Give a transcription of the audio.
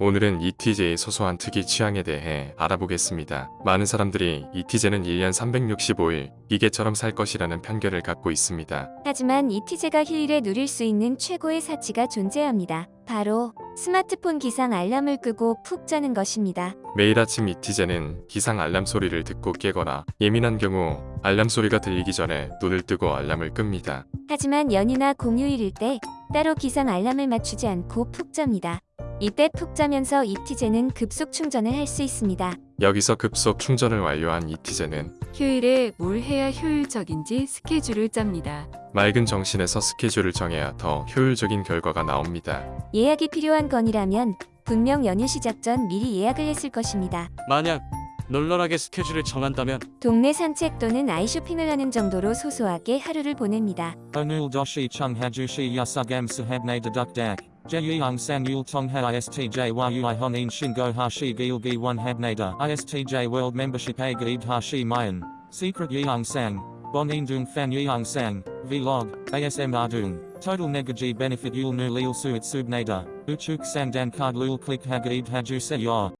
오늘은 ETJ의 소소한 특이 취향에 대해 알아보겠습니다. 많은 사람들이 ETJ는 1년 365일 기계처럼 살 것이라는 편견을 갖고 있습니다. 하지만 이티제가 휴일에 누릴 수 있는 최고의 사치가 존재합니다. 바로 스마트폰 기상 알람을 끄고 푹 자는 것입니다. 매일 아침 ETJ는 기상 알람 소리를 듣고 깨거나 예민한 경우 알람 소리가 들리기 전에 눈을 뜨고 알람을 끕니다. 하지만 연휴나 공휴일일 때 따로 기상 알람을 맞추지 않고 푹 잡니다. 이때 푹 자면서 이티제는 급속 충전을 할 수 있습니다. 여기서 급속 충전을 완료한 ETJ는 휴일에 뭘 해야 효율적인지 스케줄을 짭니다. 맑은 정신에서 스케줄을 정해야 더 효율적인 결과가 나옵니다. 예약이 필요한 건이라면 분명 연휴 시작 전 미리 예약을 했을 것입니다. 만약 널널하게 스케줄을 정한다면 동네 산책 또는 아이쇼핑을 하는 정도로 소소하게 하루를 보냅니다. Onul doshi chung hajushi yasugam sahabne deduk dak. Jeyang sang yul tong ha istj world membership a mayan. Secret yeong sang. Bonin dung fan yeong sang. Vlog. ASM ardung. Total negaji benefit yul nu lil suit subnada. Uchuk sang dan card lul click hagaid haju se yor.